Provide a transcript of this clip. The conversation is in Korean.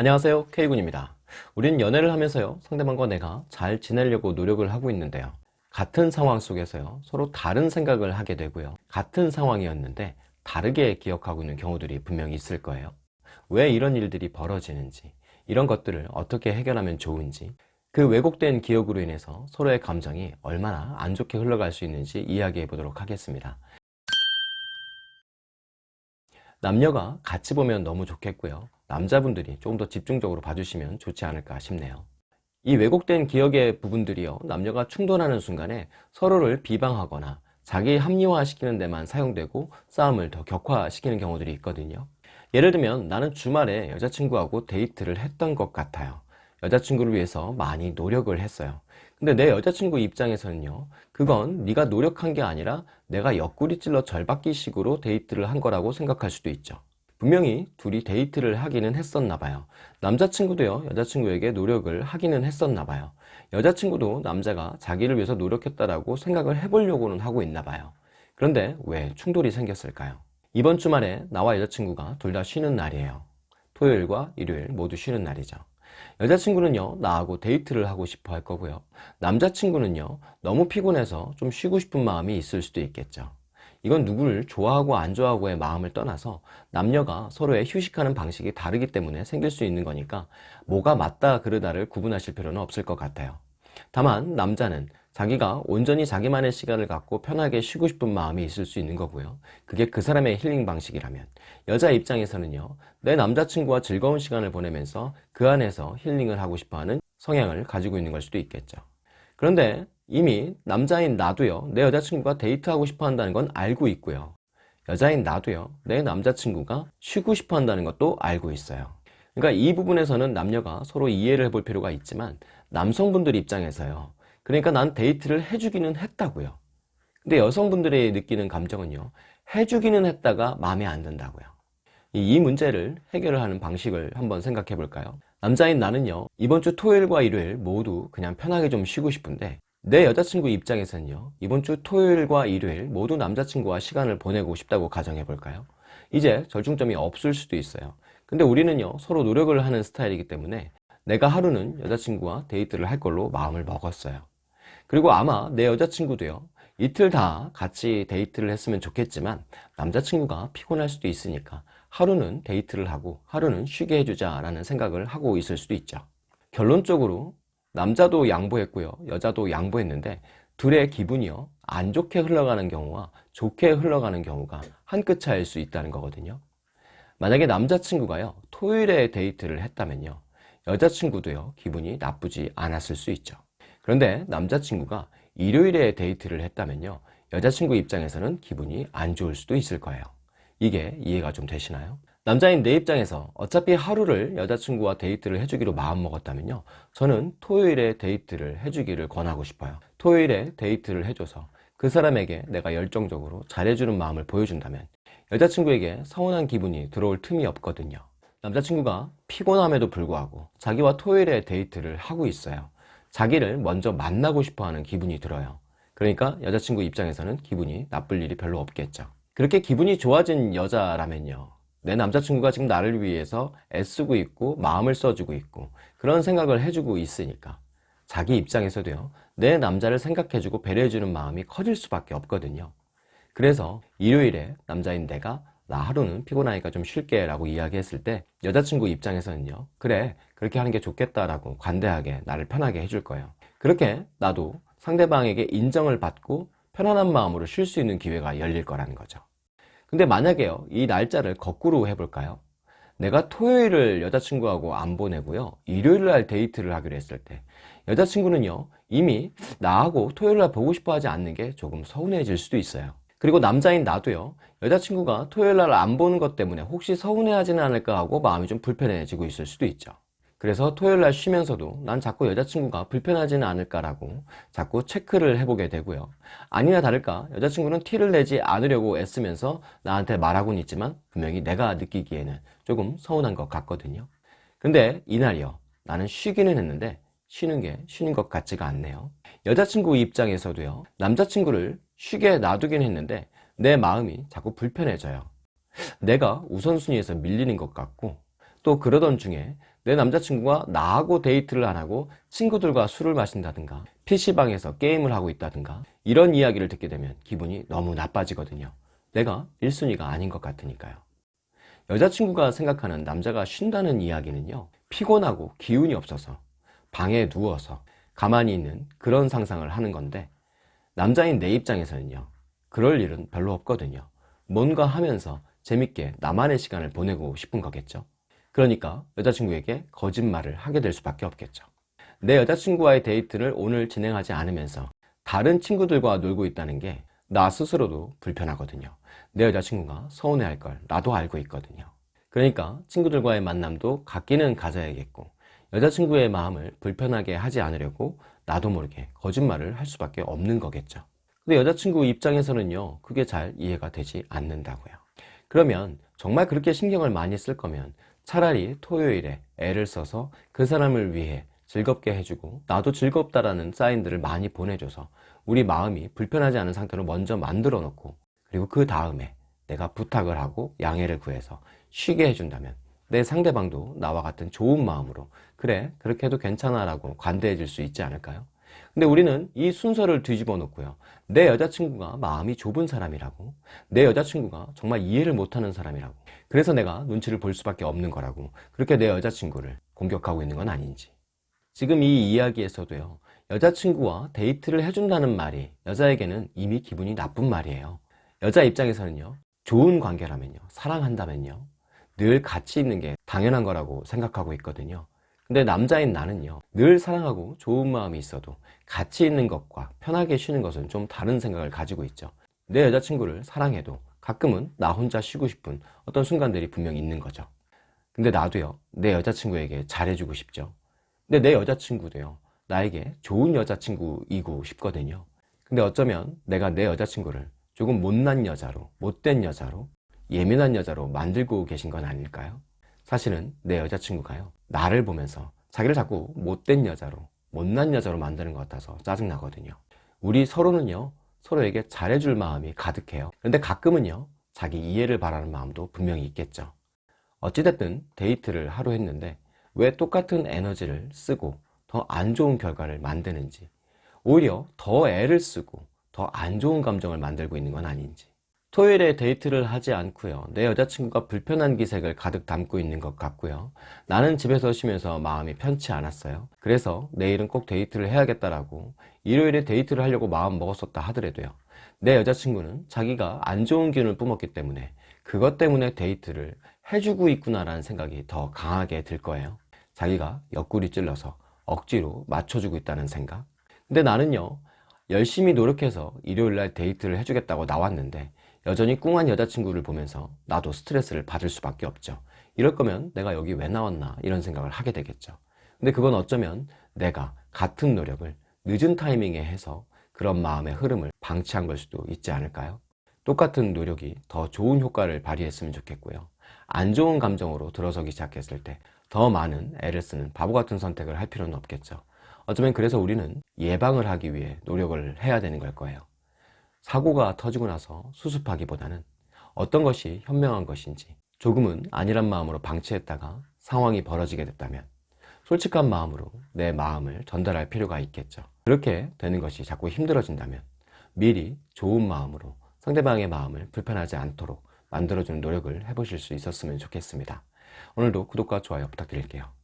안녕하세요. K군입니다. 우린 연애를 하면서요. 상대방과 내가 잘 지내려고 노력을 하고 있는데요. 같은 상황 속에서요. 서로 다른 생각을 하게 되고요. 같은 상황이었는데 다르게 기억하고 있는 경우들이 분명히 있을 거예요. 왜 이런 일들이 벌어지는지 이런 것들을 어떻게 해결하면 좋은지 그 왜곡된 기억으로 인해서 서로의 감정이 얼마나 안 좋게 흘러갈 수 있는지 이야기해 보도록 하겠습니다. 남녀가 같이 보면 너무 좋겠고요 남자분들이 조금 더 집중적으로 봐주시면 좋지 않을까 싶네요. 이 왜곡된 기억의 부분들이요. 남녀가 충돌하는 순간에 서로를 비방하거나 자기 합리화시키는 데만 사용되고 싸움을 더 격화시키는 경우들이 있거든요. 예를 들면 나는 주말에 여자친구하고 데이트를 했던 것 같아요. 여자친구를 위해서 많이 노력을 했어요. 근데 내 여자친구 입장에서는요. 그건 네가 노력한 게 아니라 내가 옆구리 찔러 절받기 식으로 데이트를 한 거라고 생각할 수도 있죠 분명히 둘이 데이트를 하기는 했었나 봐요. 남자친구도요 여자친구에게 노력을 하기는 했었나 봐요. 여자친구도 남자가 자기를 위해서 노력했다라고 생각을 해보려고는 하고 있나 봐요. 그런데 왜 충돌이 생겼을까요? 이번 주말에 나와 여자친구가 둘 다 쉬는 날이에요. 토요일과 일요일 모두 쉬는 날이죠. 여자친구는요 나하고 데이트를 하고 싶어 할 거고요. 남자친구는요 너무 피곤해서 좀 쉬고 싶은 마음이 있을 수도 있겠죠 이건 누구를 좋아하고 안 좋아하고의 마음을 떠나서 남녀가 서로의 휴식하는 방식이 다르기 때문에 생길 수 있는 거니까 뭐가 맞다 그르다를 구분하실 필요는 없을 것 같아요. 다만 남자는 자기가 온전히 자기만의 시간을 갖고 편하게 쉬고 싶은 마음이 있을 수 있는 거고요. 그게 그 사람의 힐링 방식이라면 여자 입장에서는요 내 남자친구와 즐거운 시간을 보내면서 그 안에서 힐링을 하고 싶어하는 성향을 가지고 있는 걸 수도 있겠죠. 그런데 이미 남자인 나도요 내 여자친구가 데이트하고 싶어 한다는 건 알고 있고요. 여자인 나도요 내 남자친구가 쉬고 싶어 한다는 것도 알고 있어요. 그러니까 이 부분에서는 남녀가 서로 이해를 해볼 필요가 있지만 남성분들 입장에서요. 그러니까 난 데이트를 해주기는 했다고요. 근데 여성분들이 느끼는 감정은요 해주기는 했다가 마음에 안 든다고요. 이 문제를 해결을 하는 방식을 한번 생각해 볼까요? 남자인 나는요 이번 주 토요일과 일요일 모두 그냥 편하게 좀 쉬고 싶은데 내 여자친구 입장에서는요 이번 주 토요일과 일요일 모두 남자친구와 시간을 보내고 싶다고 가정해 볼까요? 이제 절충점이 없을 수도 있어요. 근데 우리는요 서로 노력을 하는 스타일이기 때문에 내가 하루는 여자친구와 데이트를 할 걸로 마음을 먹었어요. 그리고 아마 내 여자친구도요 이틀 다 같이 데이트를 했으면 좋겠지만 남자친구가 피곤할 수도 있으니까 하루는 데이트를 하고 하루는 쉬게 해주자 라는 생각을 하고 있을 수도 있죠. 결론적으로 남자도 양보했고요. 여자도 양보했는데 둘의 기분이요. 안 좋게 흘러가는 경우와 좋게 흘러가는 경우가 한 끗 차이일 수 있다는 거거든요. 만약에 남자친구가요 토요일에 데이트를 했다면요. 여자친구도요 기분이 나쁘지 않았을 수 있죠. 그런데 남자친구가 일요일에 데이트를 했다면요. 여자친구 입장에서는 기분이 안 좋을 수도 있을 거예요. 이게 이해가 좀 되시나요? 남자인 내 입장에서 어차피 하루를 여자친구와 데이트를 해주기로 마음먹었다면요. 저는 토요일에 데이트를 해주기를 권하고 싶어요. 토요일에 데이트를 해줘서 그 사람에게 내가 열정적으로 잘해주는 마음을 보여준다면 여자친구에게 서운한 기분이 들어올 틈이 없거든요. 남자친구가 피곤함에도 불구하고 자기와 토요일에 데이트를 하고 있어요. 자기를 먼저 만나고 싶어하는 기분이 들어요. 그러니까 여자친구 입장에서는 기분이 나쁠 일이 별로 없겠죠. 그렇게 기분이 좋아진 여자라면요 내 남자친구가 지금 나를 위해서 애쓰고 있고 마음을 써주고 있고 그런 생각을 해주고 있으니까 자기 입장에서도요 내 남자를 생각해주고 배려해주는 마음이 커질 수밖에 없거든요. 그래서 일요일에 남자인 내가 나 하루는 피곤하니까 좀 쉴게 라고 이야기했을 때 여자친구 입장에서는요 그래 그렇게 하는 게 좋겠다 라고 관대하게 나를 편하게 해줄 거예요. 그렇게 나도 상대방에게 인정을 받고 편안한 마음으로 쉴 수 있는 기회가 열릴 거라는 거죠 근데 만약에요 이 날짜를 거꾸로 해볼까요? 내가 토요일을 여자친구하고 안 보내고요 일요일날 데이트를 하기로 했을 때 여자친구는요 이미 나하고 토요일날 보고 싶어 하지 않는 게 조금 서운해질 수도 있어요. 그리고 남자인 나도요 여자친구가 토요일날 안 보는 것 때문에 혹시 서운해하지는 않을까 하고 마음이 좀 불편해지고 있을 수도 있죠 그래서 토요일 날 쉬면서도 난 자꾸 여자친구가 불편하지는 않을까라고 자꾸 체크를 해보게 되고요. 아니나 다를까 여자친구는 티를 내지 않으려고 애쓰면서 나한테 말하고는 있지만 분명히 내가 느끼기에는 조금 서운한 것 같거든요. 근데 이날이요. 나는 쉬기는 했는데 쉬는 게 쉬는 것 같지가 않네요. 여자친구 입장에서도요. 남자친구를 쉬게 놔두긴 했는데 내 마음이 자꾸 불편해져요. 내가 우선순위에서 밀리는 것 같고 또 그러던 중에 내 남자친구가 나하고 데이트를 안 하고 친구들과 술을 마신다든가 PC방에서 게임을 하고 있다든가 이런 이야기를 듣게 되면 기분이 너무 나빠지거든요. 내가 1순위가 아닌 것 같으니까요. 여자친구가 생각하는 남자가 쉰다는 이야기는요. 피곤하고 기운이 없어서 방에 누워서 가만히 있는 그런 상상을 하는 건데 남자인 내 입장에서는요. 그럴 일은 별로 없거든요. 뭔가 하면서 재밌게 나만의 시간을 보내고 싶은 거겠죠. 그러니까 여자친구에게 거짓말을 하게 될 수밖에 없겠죠. 내 여자친구와의 데이트를 오늘 진행하지 않으면서 다른 친구들과 놀고 있다는 게 나 스스로도 불편하거든요. 내 여자친구가 서운해할 걸 나도 알고 있거든요. 그러니까 친구들과의 만남도 갖기는 가져야겠고 여자친구의 마음을 불편하게 하지 않으려고 나도 모르게 거짓말을 할 수밖에 없는 거겠죠. 근데 여자친구 입장에서는요, 그게 잘 이해가 되지 않는다고요. 그러면 정말 그렇게 신경을 많이 쓸 거면 차라리 토요일에 애를 써서 그 사람을 위해 즐겁게 해주고 나도 즐겁다라는 사인들을 많이 보내줘서 우리 마음이 불편하지 않은 상태로 먼저 만들어 놓고 그리고 그 다음에 내가 부탁을 하고 양해를 구해서 쉬게 해준다면 내 상대방도 나와 같은 좋은 마음으로 그래 그렇게 해도 괜찮아 라고 관대해 줄수 있지 않을까요? 근데 우리는 이 순서를 뒤집어 놓고요. 내 여자친구가 마음이 좁은 사람이라고 내 여자친구가 정말 이해를 못하는 사람이라고 그래서 내가 눈치를 볼 수밖에 없는 거라고 그렇게 내 여자친구를 공격하고 있는 건 아닌지. 지금 이 이야기에서도요 여자친구와 데이트를 해준다는 말이 여자에게는 이미 기분이 나쁜 말이에요. 여자 입장에서는요 좋은 관계라면요 사랑한다면요 늘 같이 있는 게 당연한 거라고 생각하고 있거든요 근데 남자인 나는요 늘 사랑하고 좋은 마음이 있어도 같이 있는 것과 편하게 쉬는 것은 좀 다른 생각을 가지고 있죠. 내 여자친구를 사랑해도 가끔은 나 혼자 쉬고 싶은 어떤 순간들이 분명히 있는 거죠. 근데 나도요 내 여자친구에게 잘해주고 싶죠. 근데 내 여자친구도요 나에게 좋은 여자친구이고 싶거든요. 근데 어쩌면 내가 내 여자친구를 조금 못난 여자로 못된 여자로 예민한 여자로 만들고 계신 건 아닐까요? 사실은 내 여자친구가요 나를 보면서 자기를 자꾸 못된 여자로 못난 여자로 만드는 것 같아서 짜증나거든요. 우리 서로는요 서로에게 잘해줄 마음이 가득해요. 그런데 가끔은요 자기 이해를 바라는 마음도 분명히 있겠죠. 어찌됐든 데이트를 하루 했는데 왜 똑같은 에너지를 쓰고 더 안 좋은 결과를 만드는지 오히려 더 애를 쓰고 더 안 좋은 감정을 만들고 있는 건 아닌지 토요일에 데이트를 하지 않고요. 내 여자친구가 불편한 기색을 가득 담고 있는 것 같고요. 나는 집에서 쉬면서 마음이 편치 않았어요. 그래서 내일은 꼭 데이트를 해야겠다라고 일요일에 데이트를 하려고 마음 먹었었다 하더라도요. 내 여자친구는 자기가 안 좋은 기운을 뿜었기 때문에 그것 때문에 데이트를 해주고 있구나 라는 생각이 더 강하게 들 거예요. 자기가 옆구리 찔러서 억지로 맞춰주고 있다는 생각. 근데 나는요 열심히 노력해서 일요일날 데이트를 해주겠다고 나왔는데 여전히 꿍한 여자친구를 보면서 나도 스트레스를 받을 수밖에 없죠. 이럴 거면 내가 여기 왜 나왔나 이런 생각을 하게 되겠죠. 근데 그건 어쩌면 내가 같은 노력을 늦은 타이밍에 해서 그런 마음의 흐름을 방치한 걸 수도 있지 않을까요? 똑같은 노력이 더 좋은 효과를 발휘했으면 좋겠고요. 안 좋은 감정으로 들어서기 시작했을 때 더 많은 애를 쓰는 바보 같은 선택을 할 필요는 없겠죠. 어쩌면 그래서 우리는 예방을 하기 위해 노력을 해야 되는 걸 거예요 사고가 터지고 나서 수습하기보다는 어떤 것이 현명한 것인지 조금은 아니란 마음으로 방치했다가 상황이 벌어지게 됐다면 솔직한 마음으로 내 마음을 전달할 필요가 있겠죠. 그렇게 되는 것이 자꾸 힘들어진다면 미리 좋은 마음으로 상대방의 마음을 불편하지 않도록 만들어주는 노력을 해보실 수 있었으면 좋겠습니다. 오늘도 구독과 좋아요 부탁드릴게요